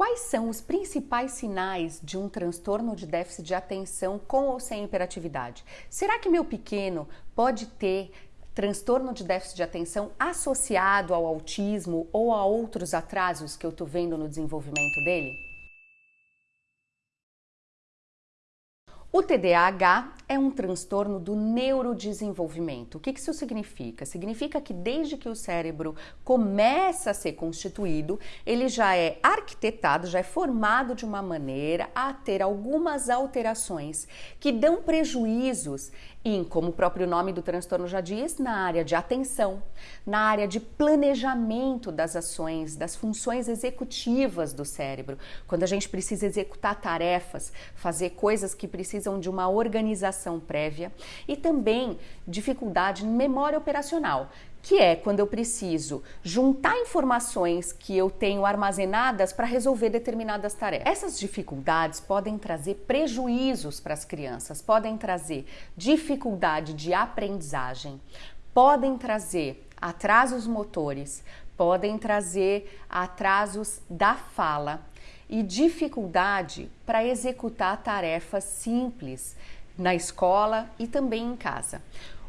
Quais são os principais sinais de um transtorno de déficit de atenção com ou sem hiperatividade? Será que meu pequeno pode ter transtorno de déficit de atenção associado ao autismo ou a outros atrasos que eu estou vendo no desenvolvimento dele? O TDAH é um transtorno do neurodesenvolvimento. O que isso significa? Significa que desde que o cérebro começa a ser constituído, ele já é arquitetado, já é formado de uma maneira a ter algumas alterações que dão prejuízos em, como o próprio nome do transtorno já diz, na área de atenção, na área de planejamento das ações, das funções executivas do cérebro. Quando a gente precisa executar tarefas, fazer coisas que precisam de uma organização prévia e também dificuldade em memória operacional, que é quando eu preciso juntar informações que eu tenho armazenadas para resolver determinadas tarefas. Essas dificuldades podem trazer prejuízos para as crianças, podem trazer dificuldade de aprendizagem, podem trazer atrasos motores, podem trazer atrasos da fala e dificuldade para executar tarefas simples na escola e também em casa.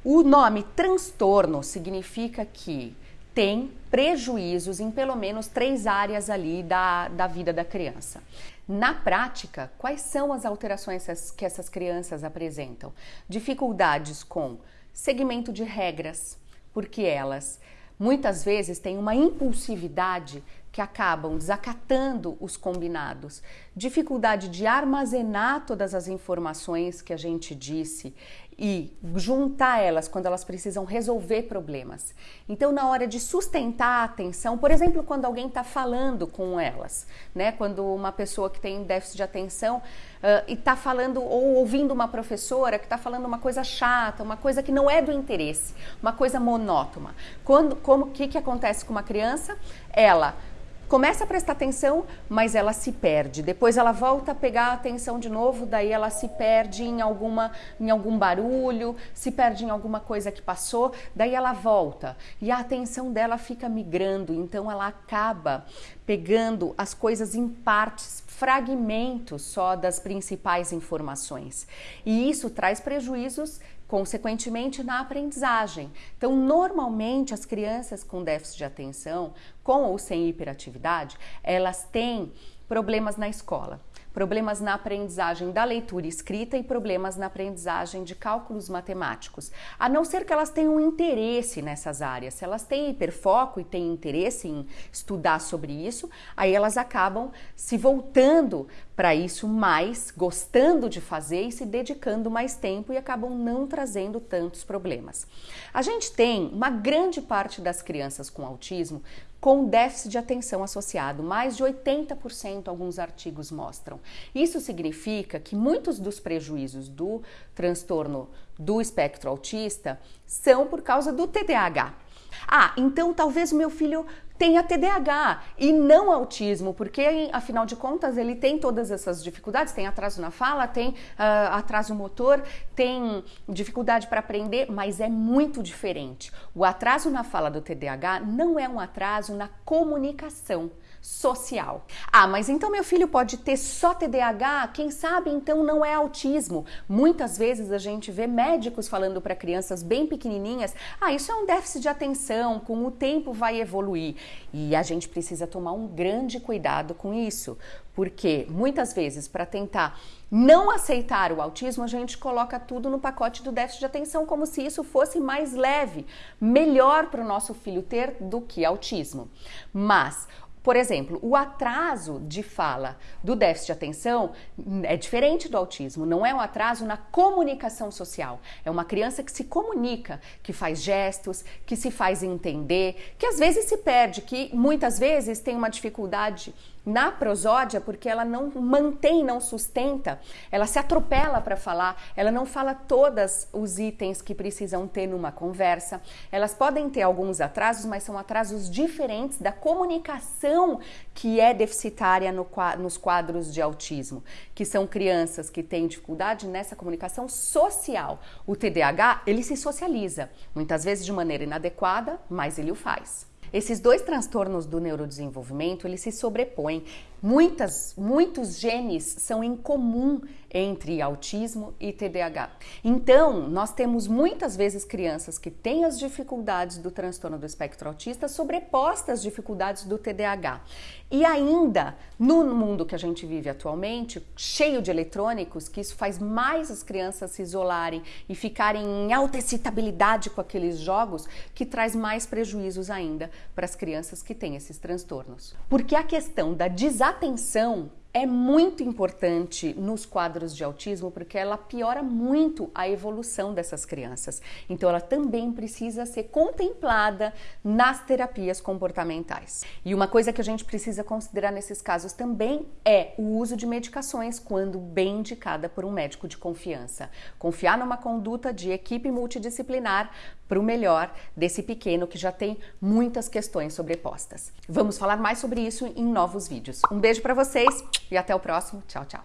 O nome transtorno significa que tem prejuízos em pelo menos três áreas ali da, da vida da criança. Na prática, quais são as alterações que essas crianças apresentam? Dificuldades com segmento de regras, porque elas muitas vezes têm uma impulsividade que acabam desacatando os combinados, dificuldade de armazenar todas as informações que a gente disse e juntar elas quando elas precisam resolver problemas. Então, na hora de sustentar a atenção, por exemplo, quando alguém está falando com elas, né? Quando uma pessoa que tem déficit de atenção uh, e está falando ou ouvindo uma professora que está falando uma coisa chata, uma coisa que não é do interesse, uma coisa monótona. Quando, como que que acontece com uma criança? Ela começa a prestar atenção, mas ela se perde. Depois ela volta a pegar a atenção de novo, daí ela se perde em alguma em algum barulho, se perde em alguma coisa que passou, daí ela volta e a atenção dela fica migrando, então ela acaba pegando as coisas em partes, fragmentos só das principais informações. E isso traz prejuízos consequentemente na aprendizagem. Então, normalmente as crianças com déficit de atenção, com ou sem hiperatividade, elas têm problemas na escola problemas na aprendizagem da leitura escrita e problemas na aprendizagem de cálculos matemáticos. A não ser que elas tenham interesse nessas áreas. Se elas têm hiperfoco e têm interesse em estudar sobre isso, aí elas acabam se voltando para isso mais, gostando de fazer e se dedicando mais tempo e acabam não trazendo tantos problemas. A gente tem uma grande parte das crianças com autismo com déficit de atenção associado, mais de 80% alguns artigos mostram. Isso significa que muitos dos prejuízos do transtorno do espectro autista são por causa do TDAH. Ah, então talvez meu filho tenha TDAH e não autismo, porque afinal de contas ele tem todas essas dificuldades, tem atraso na fala, tem uh, atraso motor, tem dificuldade para aprender, mas é muito diferente. O atraso na fala do TDAH não é um atraso na comunicação social. Ah, mas então meu filho pode ter só TDAH? Quem sabe então não é autismo? Muitas vezes a gente vê médicos falando para crianças bem pequenininhas: ah, isso é um déficit de atenção, com o tempo vai evoluir. E a gente precisa tomar um grande cuidado com isso, porque muitas vezes para tentar não aceitar o autismo, a gente coloca tudo no pacote do déficit de atenção como se isso fosse mais leve, melhor para o nosso filho ter do que autismo. Mas por exemplo, o atraso de fala do déficit de atenção é diferente do autismo, não é um atraso na comunicação social. É uma criança que se comunica, que faz gestos, que se faz entender, que às vezes se perde, que muitas vezes tem uma dificuldade na prosódia, porque ela não mantém, não sustenta, ela se atropela para falar, ela não fala todos os itens que precisam ter numa conversa. Elas podem ter alguns atrasos, mas são atrasos diferentes da comunicação que é deficitária no, nos quadros de autismo, que são crianças que têm dificuldade nessa comunicação social. O TDAH, ele se socializa, muitas vezes de maneira inadequada, mas ele o faz. Esses dois transtornos do neurodesenvolvimento, eles se sobrepõem Muitas, muitos genes são em comum entre autismo e TDAH. Então, nós temos muitas vezes crianças que têm as dificuldades do transtorno do espectro autista sobrepostas às dificuldades do TDAH. E ainda, no mundo que a gente vive atualmente, cheio de eletrônicos, que isso faz mais as crianças se isolarem e ficarem em alta excitabilidade com aqueles jogos, que traz mais prejuízos ainda para as crianças que têm esses transtornos. Porque a questão da desatenção é muito importante nos quadros de autismo porque ela piora muito a evolução dessas crianças. Então, ela também precisa ser contemplada nas terapias comportamentais. E uma coisa que a gente precisa considerar nesses casos também é o uso de medicações quando bem indicada por um médico de confiança. Confiar numa conduta de equipe multidisciplinar para o melhor desse pequeno que já tem muitas questões sobrepostas. Vamos falar mais sobre isso em novos vídeos. Um beijo para vocês e até o próximo. Tchau, tchau.